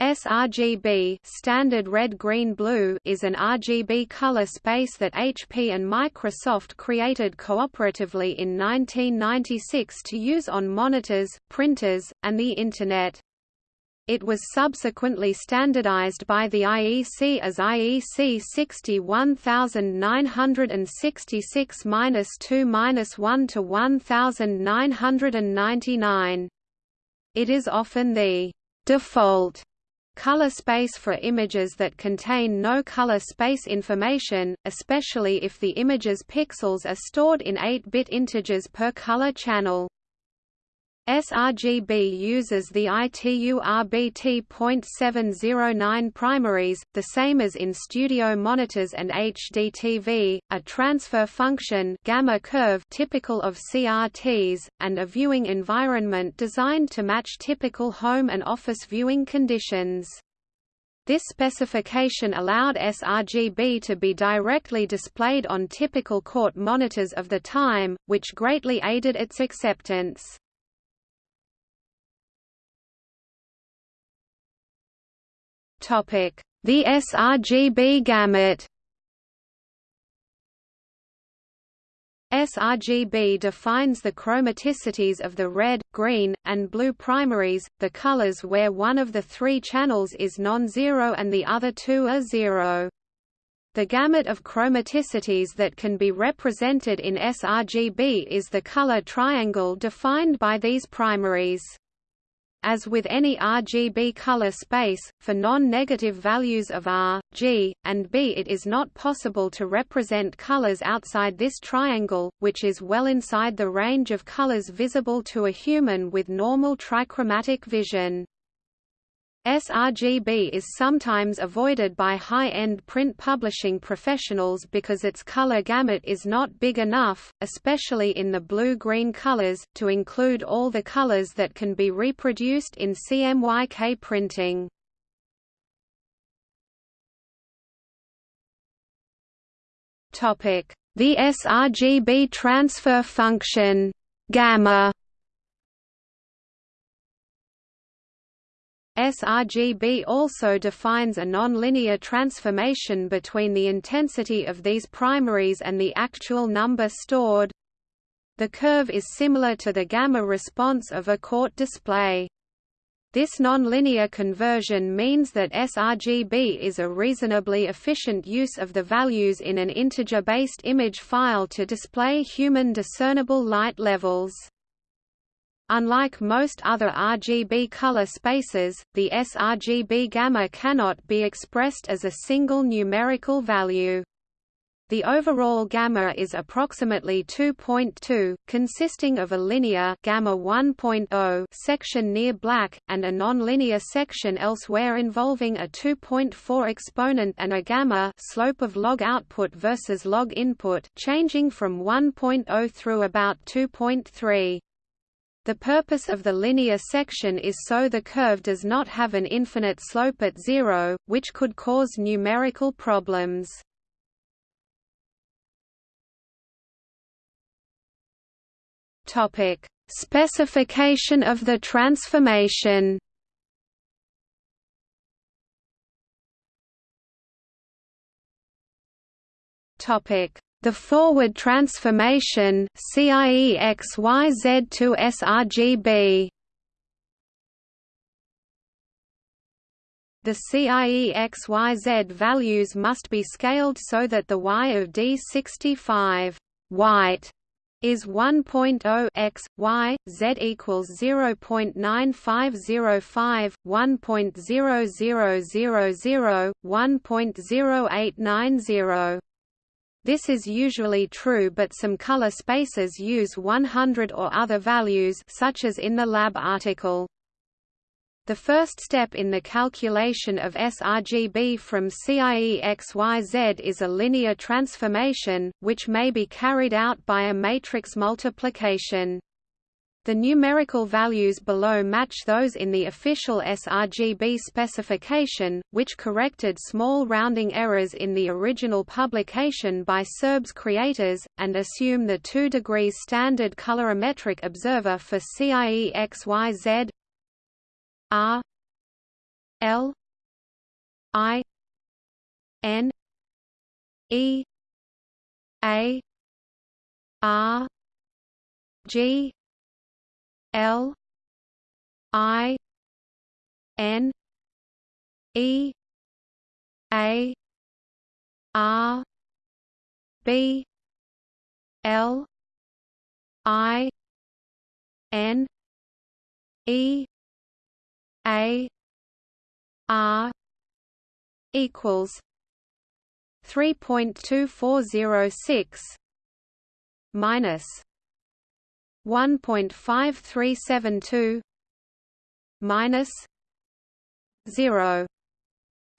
sRGB standard red green blue is an RGB color space that HP and Microsoft created cooperatively in 1996 to use on monitors, printers, and the Internet. It was subsequently standardized by the IEC as IEC 61966-2-1 to 1999. It is often the default color space for images that contain no color space information, especially if the image's pixels are stored in 8-bit integers per color channel. sRGB uses the ITU-RBT.709 primaries, the same as in studio monitors and HDTV, a transfer function gamma curve typical of CRTs, and a viewing environment designed to match typical home and office viewing conditions. This specification allowed sRGB to be directly displayed on typical CRT monitors of the time, which greatly aided its acceptance. The sRGB gamut sRGB defines the chromaticities of the red, green, and blue primaries, the colors where one of the three channels is non-zero and the other two are zero. The gamut of chromaticities that can be represented in sRGB is the color triangle defined by these primaries. As with any RGB color space, for non-negative values of R, G, and B it is not possible to represent colors outside this triangle, which is well inside the range of colors visible to a human with normal trichromatic vision sRGB is sometimes avoided by high-end print publishing professionals because its color gamut is not big enough, especially in the blue-green colors, to include all the colors that can be reproduced in CMYK printing. The sRGB transfer function gamma sRGB also defines a nonlinear transformation between the intensity of these primaries and the actual number stored. The curve is similar to the gamma response of a CRT display. This nonlinear conversion means that sRGB is a reasonably efficient use of the values in an integer-based image file to display human discernible light levels. Unlike most other RGB color spaces, the sRGB gamma cannot be expressed as a single numerical value. The overall gamma is approximately 2.2, consisting of a linear gamma 1.0 section near black and a nonlinear section elsewhere involving a 2.4 exponent and a gamma slope of log output versus log input changing from 1.0 through about 2.3. The purpose of the linear section is so the curve does not have an infinite slope at zero, which could cause numerical problems. Topic: Specification of the transformation. Topic: the forward transformation CIEXYZ to sRGB The CIEXYZ values must be scaled so that the Y of D65 white is 1.0 x y z equals 0.9505 1.0000 1.0890 this is usually true but some color spaces use 100 or other values such as in the lab article. The first step in the calculation of sRGB from CIEXYZ is a linear transformation, which may be carried out by a matrix multiplication. The numerical values below match those in the official sRGB specification, which corrected small rounding errors in the original publication by sRGB's creators, and assume the 2 degrees standard colorimetric observer for CIEXYZ R. L. I. N. E. A. R. G L I N E A R B L I N E A R equals three point two four zero six minus one point five three seven two minus zero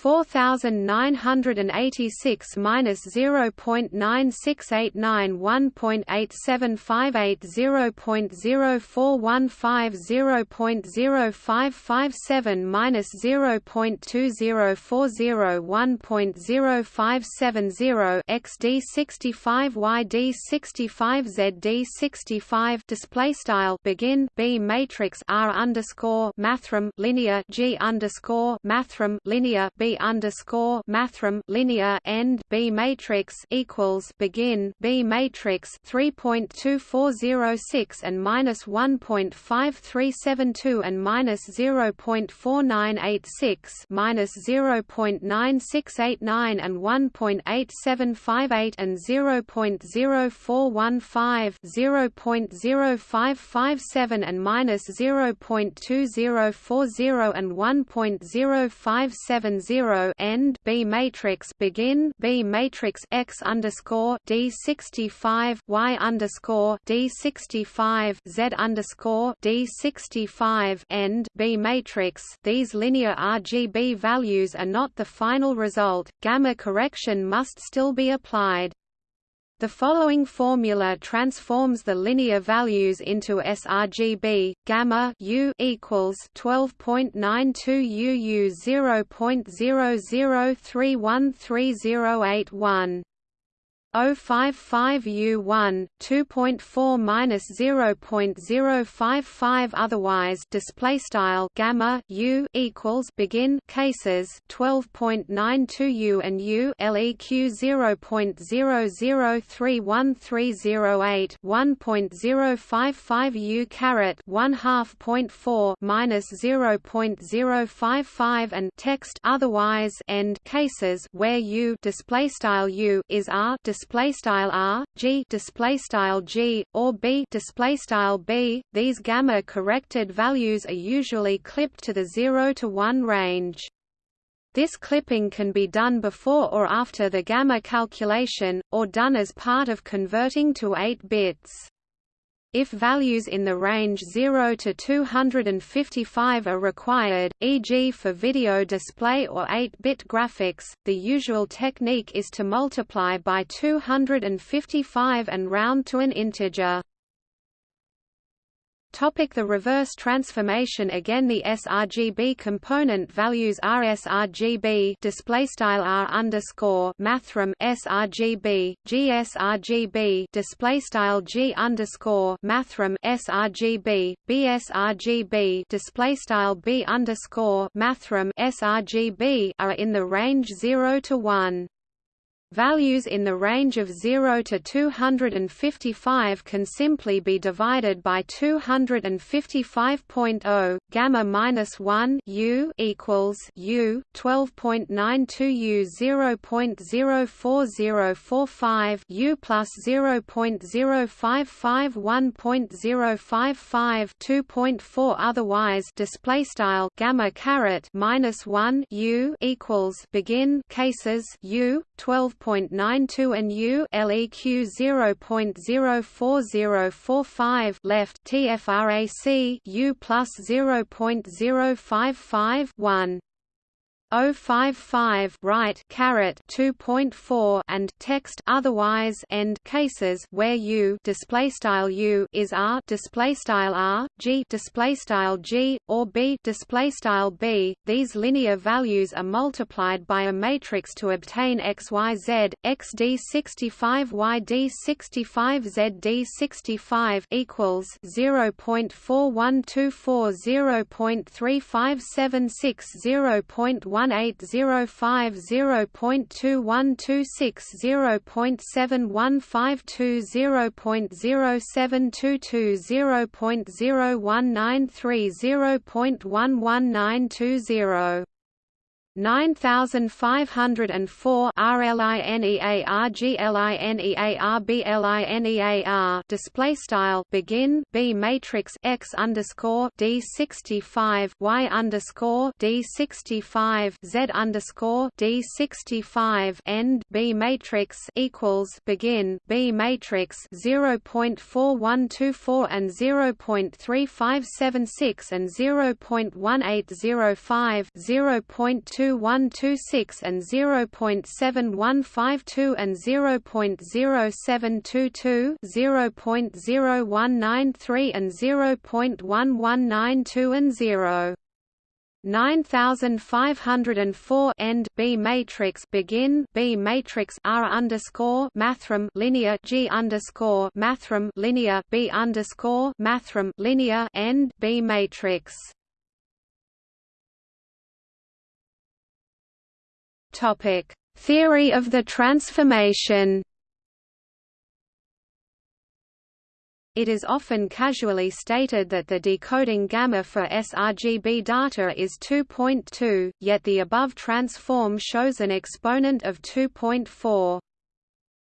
4986 minus 0.9689 1.8758 0.0415 0.0557 minus 0.2040 1.0570 xd65 yd65 zd65 display style begin b matrix r underscore mathrm linear g underscore mathrm linear b underscore mathrm linear end B matrix equals begin B matrix three point two four zero six and minus one point five three seven two and minus zero point four nine eight six minus zero point nine six eight nine and one point eight seven five eight and zero point zero four one five zero point zero five five seven and minus zero point two zero four zero and one point zero five seven zero zero end B matrix begin B matrix X underscore D sixty five Y underscore D sixty five Z underscore D sixty five end B matrix These linear RGB values are not the final result, gamma correction must still be applied. The following formula transforms the linear values into sRGB. Gamma U equals 12.92 UU 0.00313081. 055 U1 2.4 minus 0.055 otherwise display style gamma U equals begin cases 12.92 U and U LEQ 0.0031308 1.055 U caret 1 half point 4 minus 0.055 and text otherwise end cases where U display style U is R display style r g display style g or b display style b these gamma corrected values are usually clipped to the 0 to 1 range this clipping can be done before or after the gamma calculation, or done as part of converting to 8 bits. If values in the range 0 to 255 are required, e.g. for video display or 8-bit graphics, the usual technique is to multiply by 255 and round to an integer. Topic the reverse transformation Again the sRGB component values are sRGB display style R underscore mathrm sRGB GSRGB display style G underscore mathrm sRGB BSRGB display style B underscore mathrm sRGB are in the range 0 to 1. Values in the range of 0 to 255 can simply be divided by 255.0 gamma minus 1 u equals u 12.92 u 0.04045 u plus 0.055 1.055 2.4 otherwise display style gamma caret minus 1 u equals begin cases u 12 0.92 and U LEQ 0.04045 left TFRAC U plus 0.0551 1 055 right caret 2.4 and text otherwise end cases where u display style u is r display style r g display style g or b display style b. These linear values are multiplied by a matrix to obtain xyz xd65 yd65 zd65 equals 0.4124 0.3576 0.1 0.1805 0.2126 0.7152 0.0722 0.0193 0.11920 9504 RLINEARGLINEARBLINEAR display style begin B matrix X underscore D sixty five Y underscore D sixty five Z underscore D sixty five end B matrix equals begin B matrix zero point four one two four and zero point three five seven six and zero point one eight zero five zero point two 0.2126 and 0.7152 and 0.0722 0.0193 and 0.1192 and 0. 9504 end B matrix begin B matrix R underscore mathrm linear G underscore mathrm linear B underscore mathrm linear end B matrix Topic: Theory of the transformation. It is often casually stated that the decoding gamma for sRGB data is 2.2, yet the above transform shows an exponent of 2.4.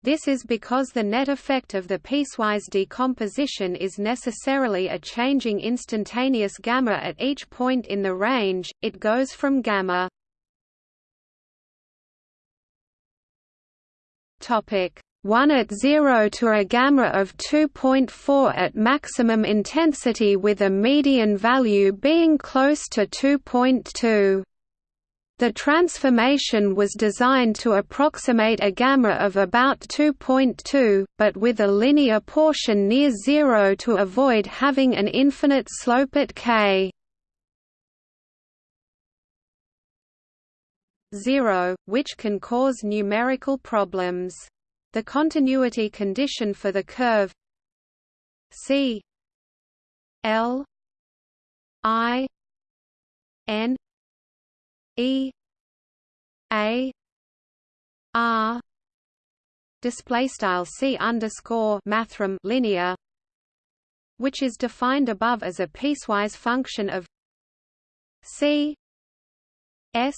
This is because the net effect of the piecewise decomposition is necessarily a changing instantaneous gamma at each point in the range, it goes from gamma Topic 1 at 0 to a gamma of 2.4 at maximum intensity with a median value being close to 2.2. The transformation was designed to approximate a gamma of about 2.2, but with a linear portion near zero to avoid having an infinite slope at k. 0, which can cause numerical problems. The continuity condition for the curve C L I N E A R display style C underscore mathrm linear which is defined above as a piecewise function of C S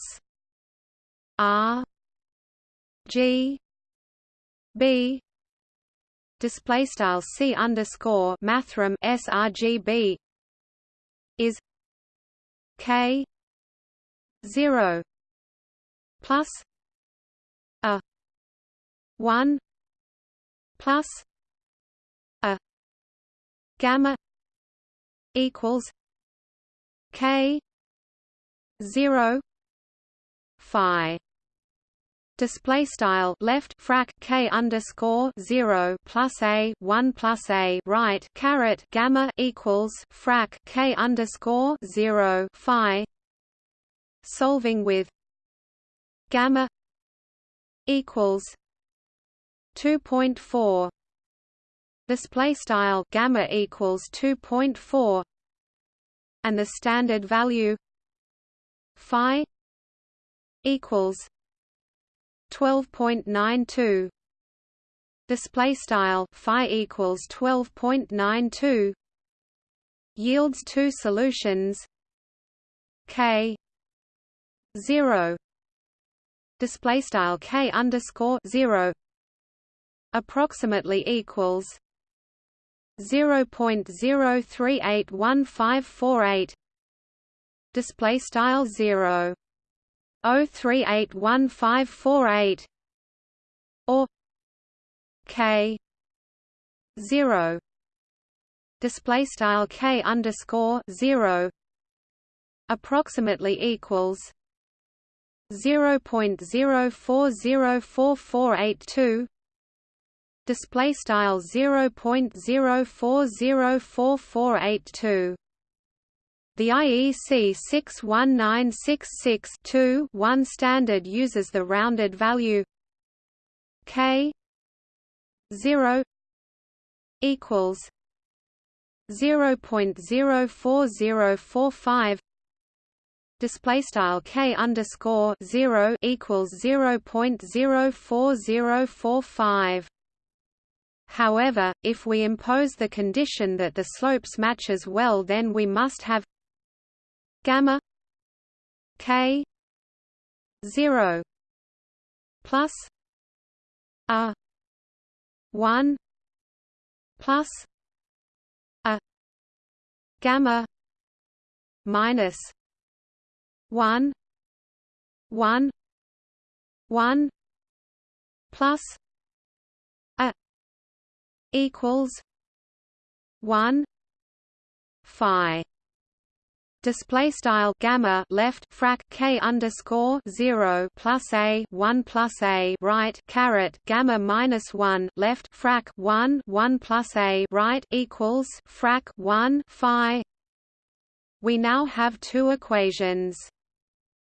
R G B. Display style C underscore mathrm sRGB is K zero plus a one plus a gamma equals K zero phi display style left frac k underscore 0 plus a 1 plus a right caret gamma equals frac k underscore 0 phi solving with gamma equals 2.4 display style gamma equals 2.4 and the standard value phi equals 12.92 display style phi equals 12.92 yields two solutions. K 0 display style k underscore 0 approximately equals 0.0381548 display style 0 0381548 or K zero. Display style K underscore zero approximately equals 0.040482 display style 0.04048482 the IEC 61966-2-1 standard uses the rounded value k 0 equals 0.04045 display style k underscore 0 equals 0.04045 However, if we impose the condition that the slopes matches well then we must have gamma k 0 plus a 1 plus a gamma minus 1 1 1 plus equals one phi display style gamma left frac k underscore 0 plus a 1 plus a right caret gamma minus 1 left frac 1 1 plus a right equals frac 1 phi. We now have two equations.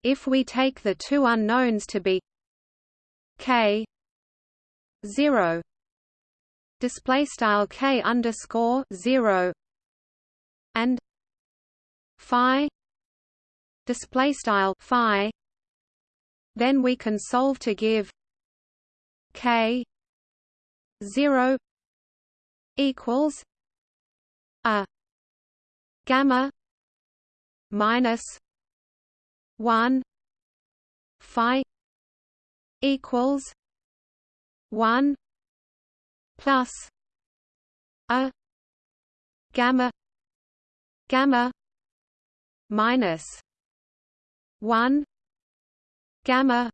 If we take the two unknowns to be k 0 display style k underscore zero and phi display style phi then we can solve to give k 0 equals a gamma minus 1 phi equals 1 plus a gamma gamma minus 1 gamma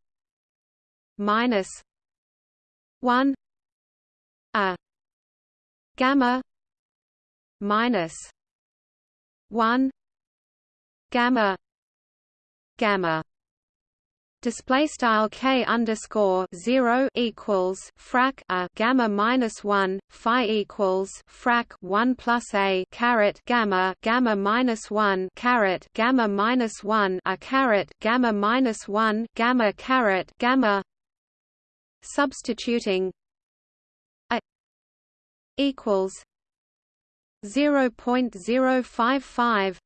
minus 1 a gamma minus 1 gamma gamma display style k underscore zero equals frac a gamma minus one phi equals frac one plus a caret gamma gamma minus one caret gamma minus one a caret gamma minus one gamma caret gamma substituting a equals zero point zero five five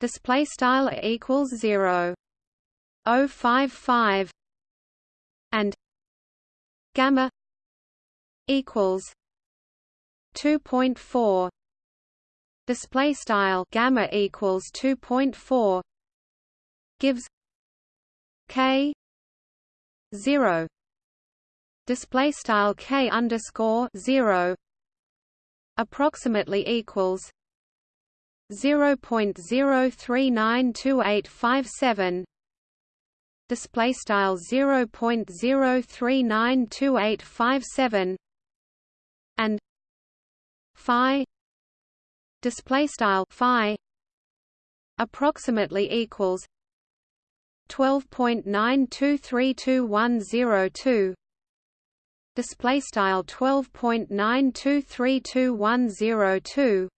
display style equals zero 055 and gamma equals 2.4 display style gamma equals 2.4 gives k 0 display style k underscore 0 approximately equals 0.0392857 display style 0.0392857 and phi. Display style phi approximately equals 12.923210 display style 12.923210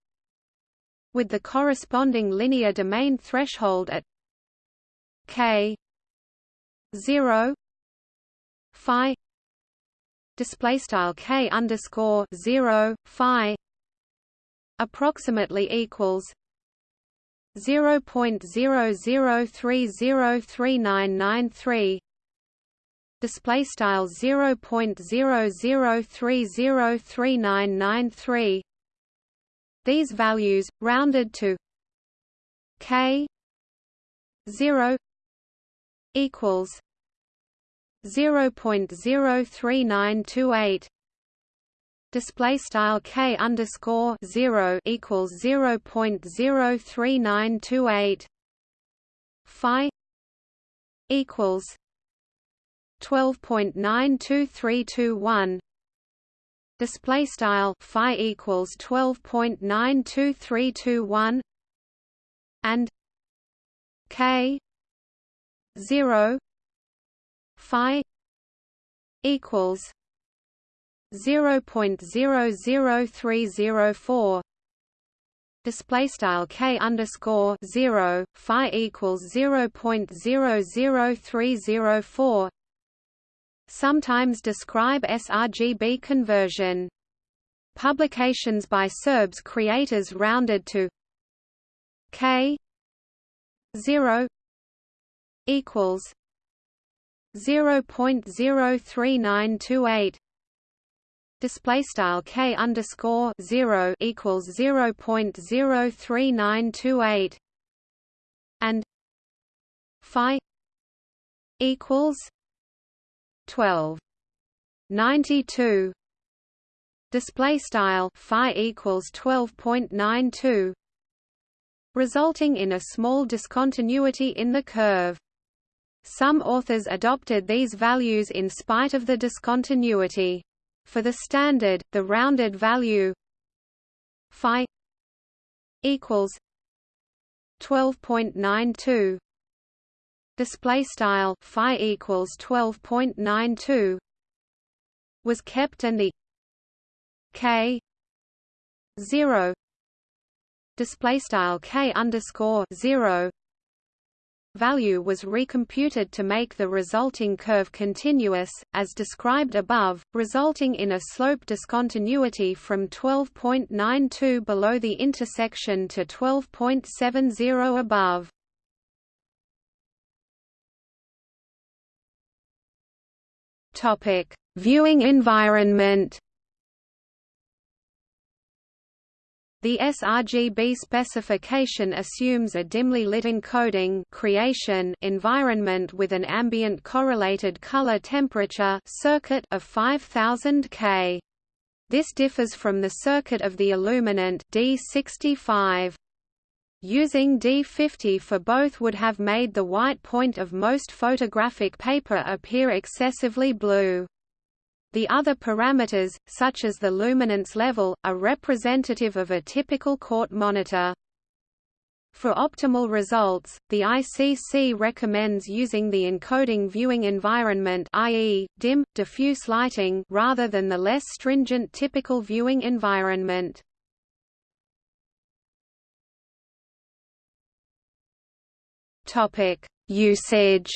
with the corresponding linear domain threshold at k 0 phi display style k underscore 0 phi approximately equals 0.00303993 display style 0.00303993 these values rounded to k 0 equals 0.03928 display style k underscore 0 equals 0.03928 phi equals 12.92321 display style phi equals 12.92321 and k 0 phi equals 0.00304 display style k underscore 0 phi equals 0.00304 sometimes describe sRGB conversion publications by sRGB's creators rounded to k 0 equals 0.03928 display style k underscore 0 equals 0.03928 and phi equals 12 92 display style phi equals 12.92 resulting in a small discontinuity in the curve some authors adopted these values in spite of the discontinuity. For the standard, the rounded value phi equals 12.92 display style phi equals 12.92 was kept and the k 0 display style k underscore 0 value was recomputed to make the resulting curve continuous, as described above, resulting in a slope discontinuity from 12.92 below the intersection to 12.70 above. Viewing environment The sRGB specification assumes a dimly lit encoding creation environment with an ambient correlated color temperature circuit of 5000 K. This differs from the circuit of the illuminant D65. Using D50 for both would have made the white point of most photographic paper appear excessively blue. The other parameters, such as the luminance level, are representative of a typical CRT monitor. For optimal results, the ICC recommends using the encoding viewing environment i.e., dim, diffuse lighting rather than the less stringent typical viewing environment. Usage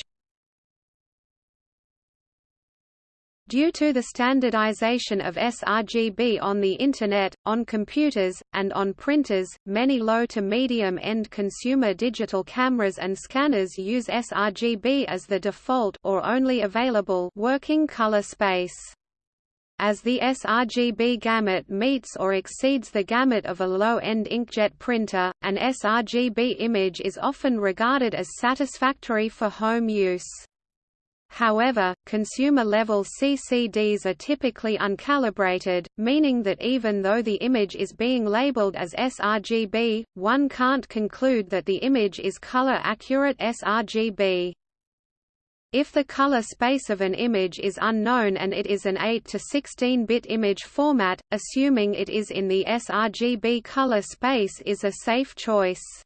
Due to the standardization of sRGB on the Internet, on computers, and on printers, many low to medium-end consumer digital cameras and scanners use sRGB as the default or only available working color space. As the sRGB gamut meets or exceeds the gamut of a low-end inkjet printer, an sRGB image is often regarded as satisfactory for home use. However, consumer-level CCDs are typically uncalibrated, meaning that even though the image is being labeled as sRGB, one can't conclude that the image is color-accurate sRGB. If the color space of an image is unknown and it is an 8 to 16-bit image format, assuming it is in the sRGB color space is a safe choice.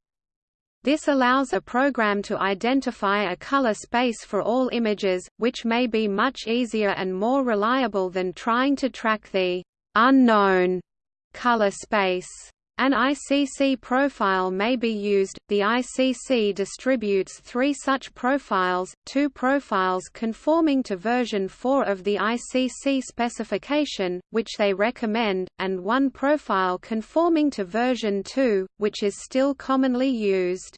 This allows a program to identify a color space for all images, which may be much easier and more reliable than trying to track the unknown color space. An ICC profile may be used. The ICC distributes three such profiles, two profiles conforming to version 4 of the ICC specification, which they recommend, and one profile conforming to version 2, which is still commonly used.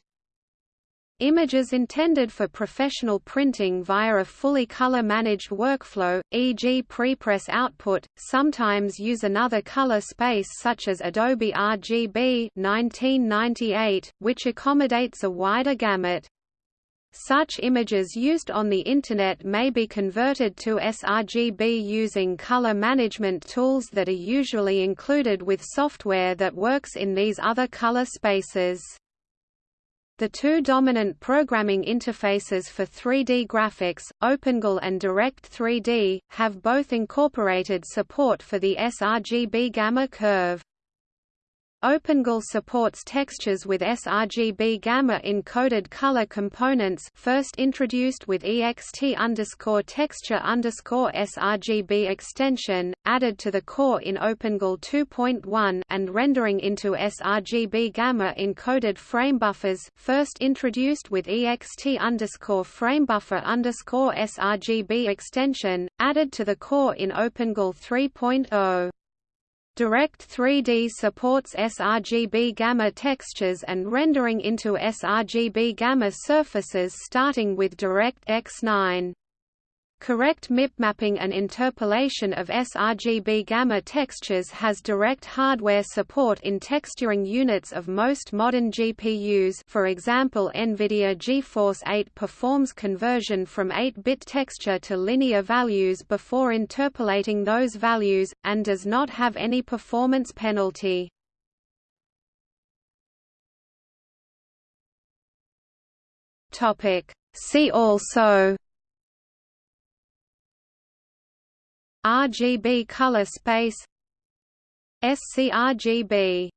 Images intended for professional printing via a fully color-managed workflow, e.g. prepress output, sometimes use another color space such as Adobe RGB 1998, which accommodates a wider gamut. Such images used on the Internet may be converted to sRGB using color management tools that are usually included with software that works in these other color spaces. The two dominant programming interfaces for 3D graphics, OpenGL and Direct3D, have both incorporated support for the sRGB gamma curve. OpenGL supports textures with sRGB gamma encoded color components first introduced with ext underscore texture underscore sRGB extension, added to the core in OpenGL 2.1 and rendering into sRGB gamma encoded framebuffers first introduced with ext underscore framebuffer underscore sRGB extension, added to the core in OpenGL 3.0. Direct 3D supports sRGB gamma textures and rendering into sRGB gamma surfaces starting with DirectX 9. Correct MIP mapping and interpolation of sRGB gamma textures has direct hardware support in texturing units of most modern GPUs for example NVIDIA GeForce 8 performs conversion from 8-bit texture to linear values before interpolating those values, and does not have any performance penalty. See also RGB color space scRGB